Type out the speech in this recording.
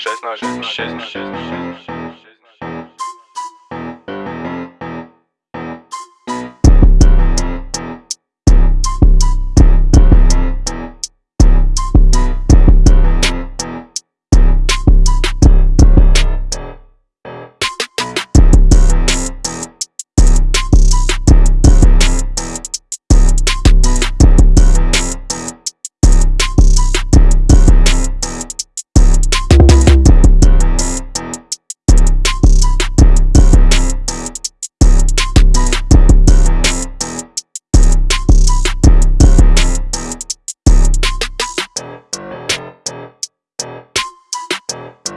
16, 16, 16. you